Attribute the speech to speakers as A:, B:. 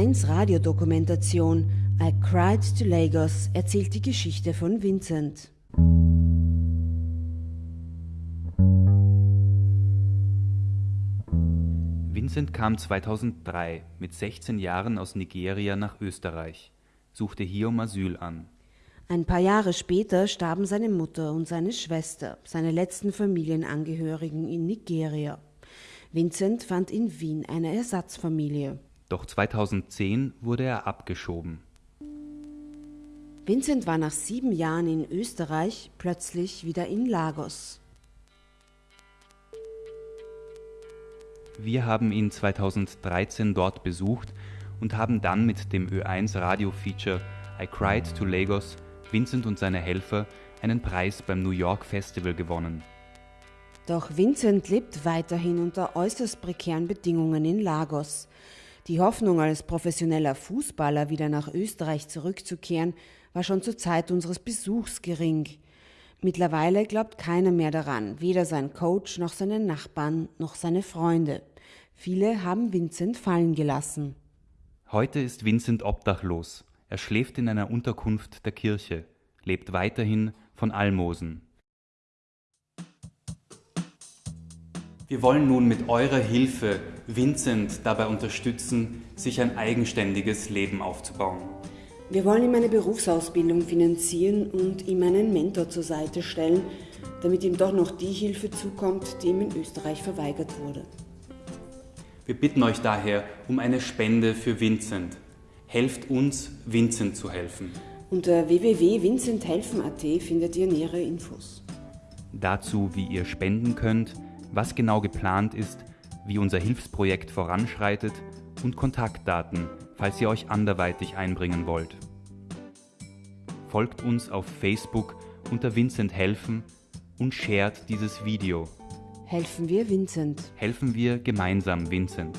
A: Ö1 Radiodokumentation I Cried to Lagos erzählt die Geschichte von Vincent.
B: Vincent kam 2003 mit 16 Jahren aus Nigeria nach Österreich, suchte hier um Asyl an.
A: Ein paar Jahre später starben seine Mutter und seine Schwester, seine letzten Familienangehörigen in Nigeria. Vincent fand in Wien eine Ersatzfamilie.
B: Doch 2010 wurde er abgeschoben.
A: Vincent war nach sieben Jahren in Österreich plötzlich wieder in Lagos.
B: Wir haben ihn 2013 dort besucht und haben dann mit dem Ö1 Radio-Feature I Cried to Lagos Vincent und seine Helfer einen Preis beim New York Festival gewonnen.
A: Doch Vincent lebt weiterhin unter äußerst prekären Bedingungen in Lagos. Die Hoffnung, als professioneller Fußballer wieder nach Österreich zurückzukehren, war schon zur Zeit unseres Besuchs gering. Mittlerweile glaubt keiner mehr daran, weder sein Coach noch seine Nachbarn noch seine Freunde. Viele haben Vincent fallen gelassen.
B: Heute ist Vincent obdachlos. Er schläft in einer Unterkunft der Kirche, lebt weiterhin von Almosen. Wir wollen nun mit eurer Hilfe Vincent dabei unterstützen, sich ein eigenständiges Leben aufzubauen.
A: Wir wollen ihm eine Berufsausbildung finanzieren und ihm einen Mentor zur Seite stellen, damit ihm doch noch die Hilfe zukommt, die ihm in Österreich verweigert wurde.
B: Wir bitten euch daher um eine Spende für Vincent. Helft uns, Vincent zu helfen.
A: Unter www.vincenthelfen.at findet ihr nähere Infos.
B: Dazu, wie ihr spenden könnt, was genau geplant ist, wie unser Hilfsprojekt voranschreitet und Kontaktdaten, falls ihr euch anderweitig einbringen wollt. Folgt uns auf Facebook unter Vincent helfen und shared dieses Video.
A: Helfen wir Vincent.
B: Helfen wir gemeinsam Vincent.